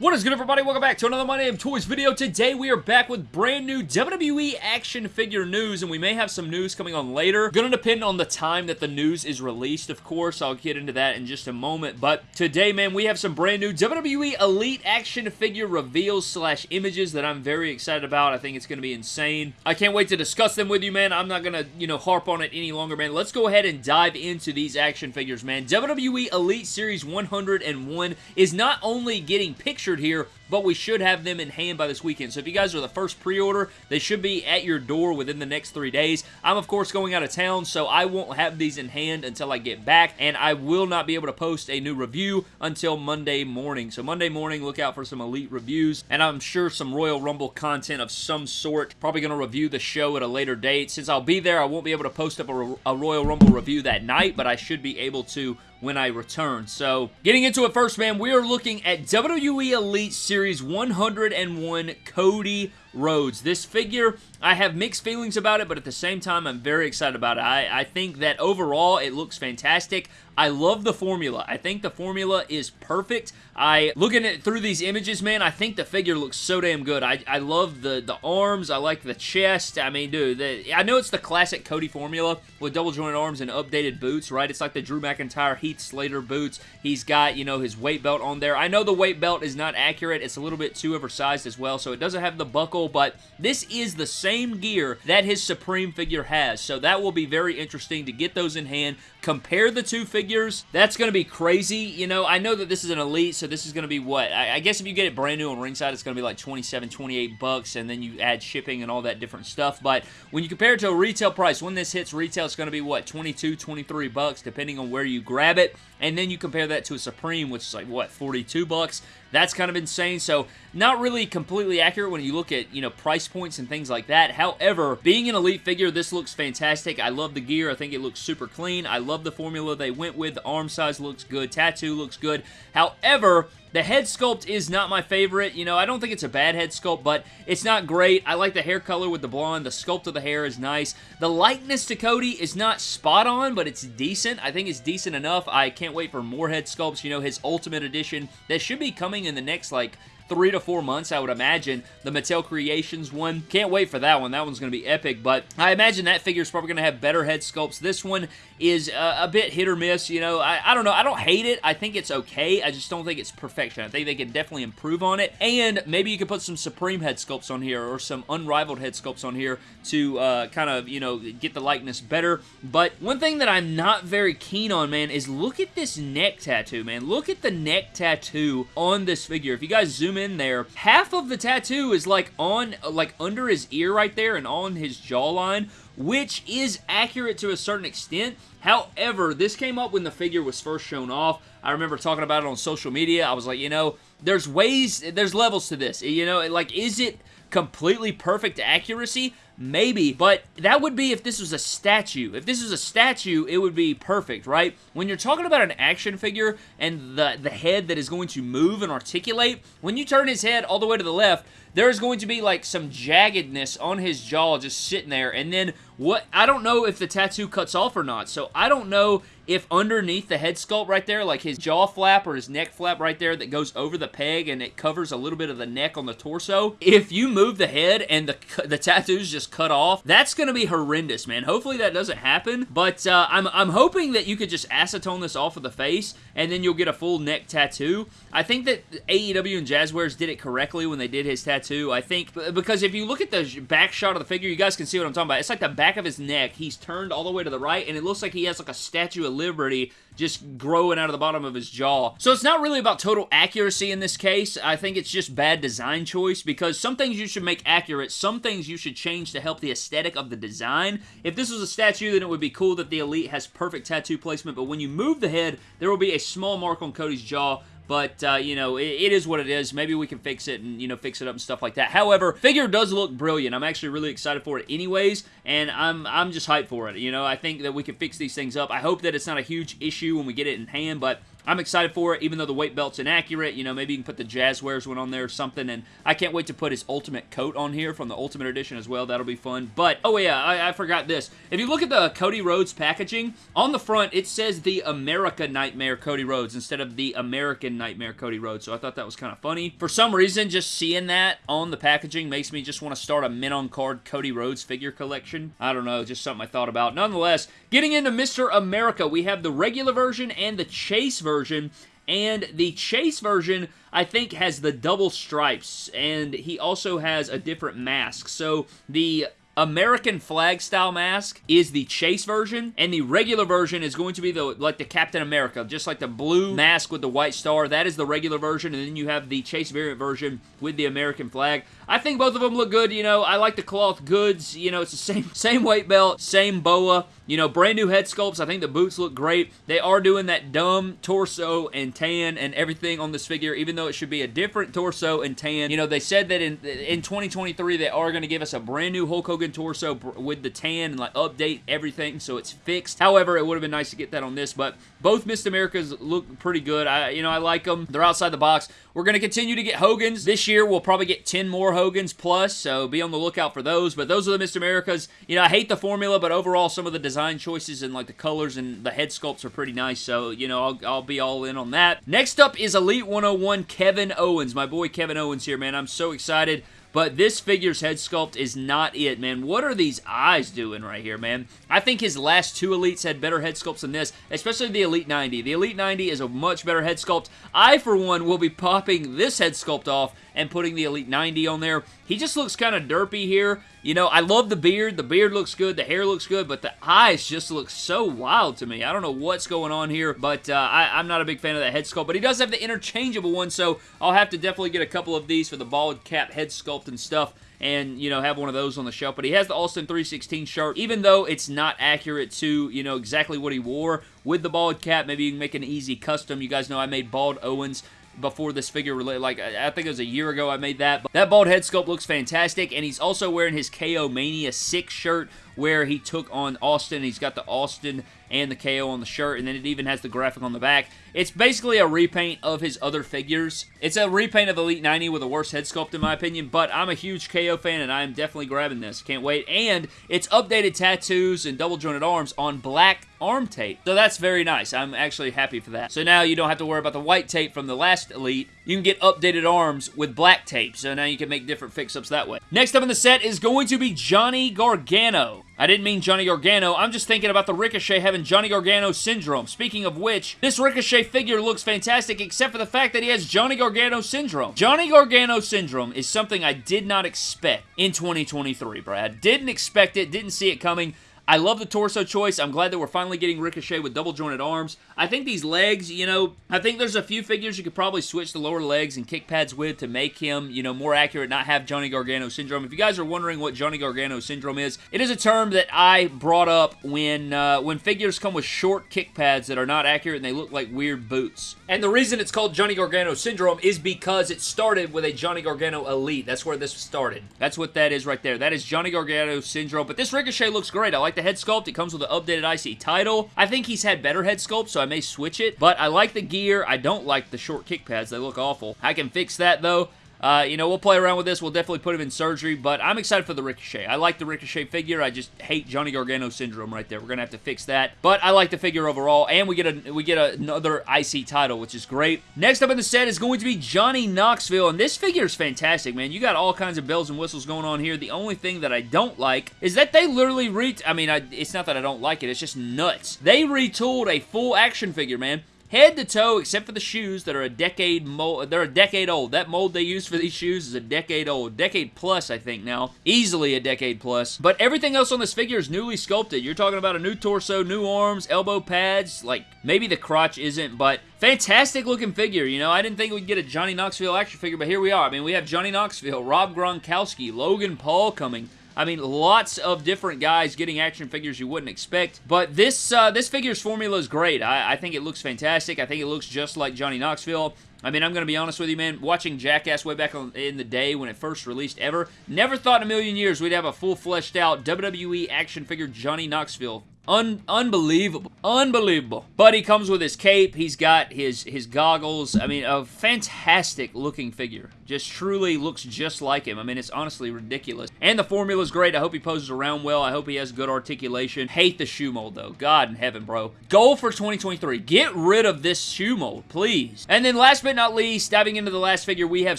What is good everybody? Welcome back to another My Damn Toys video. Today we are back with brand new WWE action figure news and we may have some news coming on later. Gonna depend on the time that the news is released of course. I'll get into that in just a moment. But today man we have some brand new WWE Elite action figure reveals slash images that I'm very excited about. I think it's gonna be insane. I can't wait to discuss them with you man. I'm not gonna you know harp on it any longer man. Let's go ahead and dive into these action figures man. WWE Elite Series 101 is not only getting pictures here, but we should have them in hand by this weekend. So if you guys are the first pre-order, they should be at your door within the next three days. I'm, of course, going out of town, so I won't have these in hand until I get back, and I will not be able to post a new review until Monday morning. So Monday morning, look out for some Elite reviews, and I'm sure some Royal Rumble content of some sort. Probably going to review the show at a later date. Since I'll be there, I won't be able to post up a, a Royal Rumble review that night, but I should be able to when I return. So, getting into it first, man, we are looking at WWE Elite Series 101 Cody Rhodes. This figure, I have mixed feelings about it, but at the same time, I'm very excited about it. I, I think that overall, it looks fantastic. I love the formula. I think the formula is perfect. I, looking at through these images, man, I think the figure looks so damn good. I, I love the, the arms. I like the chest. I mean, dude, the, I know it's the classic Cody formula with double jointed arms and updated boots, right? It's like the Drew McIntyre, Heath Slater boots. He's got, you know, his weight belt on there. I know the weight belt is not accurate. It's a little bit too oversized as well, so it doesn't have the buckle, but this is the same gear that his Supreme figure has, so that will be very interesting to get those in hand, compare the two figures. That's going to be crazy, you know. I know that this is an Elite, so this is going to be what? I, I, guess if you get it brand new on ringside, it's going to be like 27, 28 bucks, and then you add shipping and all that different stuff, but when you compare it to a retail price, when this hits retail, it's going to be what? 22, 23 bucks, depending on where you grab it, and then you compare that to a Supreme, which is like, what, 42 bucks? That's kind of insane. So not really completely accurate when you look at, you know, price points and things like that. However, being an Elite figure, this looks fantastic. I love the gear. I think it looks super clean. I the formula they went with. The arm size looks good. Tattoo looks good. However, the head sculpt is not my favorite. You know, I don't think it's a bad head sculpt, but it's not great. I like the hair color with the blonde. The sculpt of the hair is nice. The likeness to Cody is not spot on, but it's decent. I think it's decent enough. I can't wait for more head sculpts. You know, his Ultimate Edition that should be coming in the next, like, three to four months, I would imagine. The Mattel Creations one. Can't wait for that one. That one's going to be epic, but I imagine that figure is probably going to have better head sculpts. This one is uh, a bit hit or miss, you know. I, I don't know. I don't hate it. I think it's okay. I just don't think it's perfection. I think they can definitely improve on it, and maybe you could put some Supreme head sculpts on here or some Unrivaled head sculpts on here to uh, kind of, you know, get the likeness better, but one thing that I'm not very keen on, man, is look at this neck tattoo, man. Look at the neck tattoo on this figure. If you guys zoom in there, half of the tattoo is like on, like under his ear right there and on his jawline, which is accurate to a certain extent. However, this came up when the figure was first shown off. I remember talking about it on social media. I was like, you know, there's ways, there's levels to this. You know, like, is it completely perfect accuracy? Maybe, but that would be if this was a statue. If this was a statue, it would be perfect, right? When you're talking about an action figure and the, the head that is going to move and articulate, when you turn his head all the way to the left, there's going to be like some jaggedness on his jaw just sitting there, and then what, I don't know if the tattoo cuts off or not, so I don't know if underneath the head sculpt right there, like his jaw flap or his neck flap right there that goes over the peg and it covers a little bit of the neck on the torso, if you move the head and the, the tattoo's just cut off, that's going to be horrendous, man. Hopefully that doesn't happen, but uh, I'm, I'm hoping that you could just acetone this off of the face and then you'll get a full neck tattoo. I think that AEW and Jazwares did it correctly when they did his tattoo. I think, because if you look at the back shot of the figure, you guys can see what I'm talking about. It's like the back of his neck. He's turned all the way to the right and it looks like he has like a Statue of Liberty just growing out of the bottom of his jaw. So it's not really about total accuracy in this case. I think it's just bad design choice because some things you should make accurate, some things you should change to help the aesthetic of the design. If this was a statue, then it would be cool that the Elite has perfect tattoo placement, but when you move the head, there will be a small mark on Cody's jaw but, uh, you know, it, it is what it is. Maybe we can fix it and, you know, fix it up and stuff like that. However, figure does look brilliant. I'm actually really excited for it anyways, and I'm, I'm just hyped for it. You know, I think that we can fix these things up. I hope that it's not a huge issue when we get it in hand, but I'm excited for it, even though the weight belt's inaccurate. You know, maybe you can put the Jazwares one on there or something, and I can't wait to put his Ultimate coat on here from the Ultimate Edition as well. That'll be fun. But, oh yeah, I, I forgot this. If you look at the Cody Rhodes packaging, on the front, it says the America Nightmare Cody Rhodes instead of the American Nightmare Cody Rhodes, so I thought that was kind of funny. For some reason, just seeing that on the packaging makes me just want to start a mint on card Cody Rhodes figure collection. I don't know, just something I thought about. Nonetheless, getting into Mr. America, we have the regular version and the Chase version, and the Chase version, I think, has the double stripes, and he also has a different mask. So the American flag style mask is the chase version, and the regular version is going to be the like the Captain America, just like the blue mask with the white star. That is the regular version, and then you have the chase variant version with the American flag. I think both of them look good, you know. I like the cloth goods, you know, it's the same same weight belt, same boa, you know, brand new head sculpts. I think the boots look great. They are doing that dumb torso and tan and everything on this figure, even though it should be a different torso and tan. You know, they said that in, in 2023 they are going to give us a brand new Hulk Hogan torso with the tan and like update everything so it's fixed. However, it would have been nice to get that on this, but both Miss Americas look pretty good. I, you know, I like them. They're outside the box. We're going to continue to get Hogans. This year, we'll probably get 10 more Hogans plus, so be on the lookout for those. But those are the Mr. Americas. You know, I hate the formula, but overall, some of the design choices and like the colors and the head sculpts are pretty nice, so, you know, I'll, I'll be all in on that. Next up is Elite 101 Kevin Owens. My boy Kevin Owens here, man. I'm so excited. But this figure's head sculpt is not it, man. What are these eyes doing right here, man? I think his last two Elites had better head sculpts than this, especially the Elite 90. The Elite 90 is a much better head sculpt. I, for one, will be popping this head sculpt off and putting the Elite 90 on there. He just looks kind of derpy here. You know, I love the beard. The beard looks good. The hair looks good, but the eyes just look so wild to me. I don't know what's going on here, but uh, I, I'm not a big fan of that head sculpt, but he does have the interchangeable one, so I'll have to definitely get a couple of these for the bald cap head sculpt and stuff and, you know, have one of those on the shelf. But he has the Austin 316 shirt, even though it's not accurate to, you know, exactly what he wore with the bald cap. Maybe you can make an easy custom. You guys know I made bald Owens before this figure, like, I think it was a year ago I made that. But that bald head sculpt looks fantastic, and he's also wearing his KO Mania 6 shirt, where he took on Austin. He's got the Austin and the KO on the shirt, and then it even has the graphic on the back. It's basically a repaint of his other figures. It's a repaint of Elite 90 with a worse head sculpt in my opinion, but I'm a huge KO fan, and I am definitely grabbing this. Can't wait. And it's updated tattoos and double jointed arms on black arm tape. So that's very nice. I'm actually happy for that. So now you don't have to worry about the white tape from the last Elite. You can get updated arms with black tape, so now you can make different fix-ups that way. Next up in the set is going to be Johnny Gargano. I didn't mean Johnny Gargano. I'm just thinking about the Ricochet having Johnny Gargano syndrome. Speaking of which, this Ricochet figure looks fantastic except for the fact that he has Johnny Gargano syndrome. Johnny Gargano syndrome is something I did not expect in 2023, Brad. Didn't expect it, didn't see it coming. I love the torso choice. I'm glad that we're finally getting Ricochet with double jointed arms. I think these legs, you know, I think there's a few figures you could probably switch the lower legs and kick pads with to make him, you know, more accurate, not have Johnny Gargano syndrome. If you guys are wondering what Johnny Gargano syndrome is, it is a term that I brought up when uh, when figures come with short kick pads that are not accurate and they look like weird boots. And the reason it's called Johnny Gargano syndrome is because it started with a Johnny Gargano Elite. That's where this started. That's what that is right there. That is Johnny Gargano syndrome. But this Ricochet looks great. I like the head sculpt. It comes with an updated IC title. I think he's had better head sculpt, so I may switch it. But I like the gear. I don't like the short kick pads. They look awful. I can fix that, though. Uh, you know, we'll play around with this. We'll definitely put him in surgery, but I'm excited for the Ricochet. I like the Ricochet figure. I just hate Johnny Gargano syndrome right there. We're gonna have to fix that, but I like the figure overall, and we get a we get another IC title, which is great. Next up in the set is going to be Johnny Knoxville, and this figure is fantastic, man. You got all kinds of bells and whistles going on here. The only thing that I don't like is that they literally re. I mean, I, it's not that I don't like it. It's just nuts. They retooled a full action figure, man head to toe, except for the shoes that are a decade mold. They're a decade old. That mold they use for these shoes is a decade old. Decade plus, I think, now. Easily a decade plus. But everything else on this figure is newly sculpted. You're talking about a new torso, new arms, elbow pads. Like, maybe the crotch isn't, but fantastic looking figure. You know, I didn't think we'd get a Johnny Knoxville action figure, but here we are. I mean, we have Johnny Knoxville, Rob Gronkowski, Logan Paul coming. I mean, lots of different guys getting action figures you wouldn't expect. But this uh, this figure's formula is great. I, I think it looks fantastic. I think it looks just like Johnny Knoxville. I mean, I'm going to be honest with you, man. Watching Jackass way back in the day when it first released ever, never thought in a million years we'd have a full fleshed out WWE action figure Johnny Knoxville Un unbelievable. Unbelievable. But he comes with his cape. He's got his, his goggles. I mean, a fantastic looking figure. Just truly looks just like him. I mean, it's honestly ridiculous. And the formula's great. I hope he poses around well. I hope he has good articulation. Hate the shoe mold, though. God in heaven, bro. Goal for 2023. Get rid of this shoe mold, please. And then last but not least, diving into the last figure, we have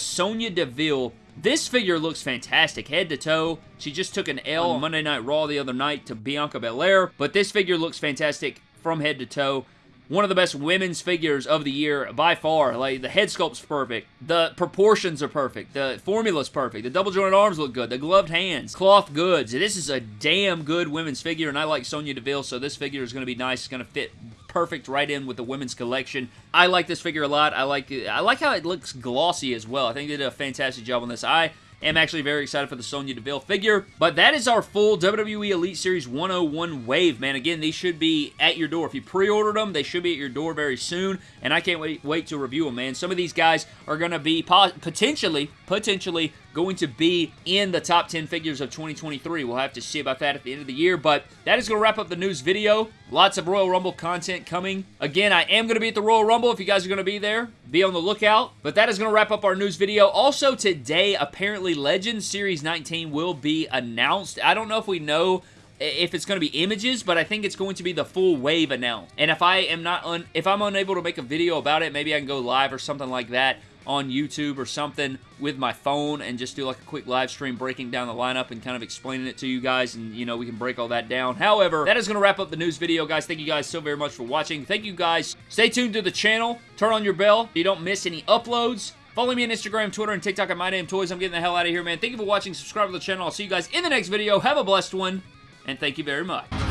Sonya Deville this figure looks fantastic, head to toe. She just took an L on mm. Monday Night Raw the other night to Bianca Belair, but this figure looks fantastic from head to toe one of the best women's figures of the year by far. Like, the head sculpt's perfect. The proportions are perfect. The formula's perfect. The double jointed arms look good. The gloved hands. Cloth goods. This is a damn good women's figure, and I like Sonya Deville, so this figure is going to be nice. It's going to fit perfect right in with the women's collection. I like this figure a lot. I like I like how it looks glossy as well. I think they did a fantastic job on this. I am actually very excited for the Sonya Deville figure. But that is our full WWE Elite Series 101 wave, man. Again, these should be at your door. If you pre-ordered them, they should be at your door very soon, and I can't wait, wait to review them, man. Some of these guys are going to be potentially, potentially going to be in the top 10 figures of 2023. We'll have to see about that at the end of the year, but that is going to wrap up the news video. Lots of Royal Rumble content coming. Again, I am going to be at the Royal Rumble if you guys are going to be there. Be on the lookout. But that is going to wrap up our news video. Also today, apparently Legends Series 19 will be announced. I don't know if we know if it's going to be images, but I think it's going to be the full wave announced. And if I am not, if I'm unable to make a video about it, maybe I can go live or something like that on YouTube or something with my phone and just do like a quick live stream breaking down the lineup and kind of explaining it to you guys and, you know, we can break all that down. However, that is going to wrap up the news video, guys. Thank you guys so very much for watching. Thank you guys. Stay tuned to the channel. Turn on your bell so you don't miss any uploads. Follow me on Instagram, Twitter, and TikTok at My Damn Toys. I'm getting the hell out of here, man. Thank you for watching. Subscribe to the channel. I'll see you guys in the next video. Have a blessed one, and thank you very much.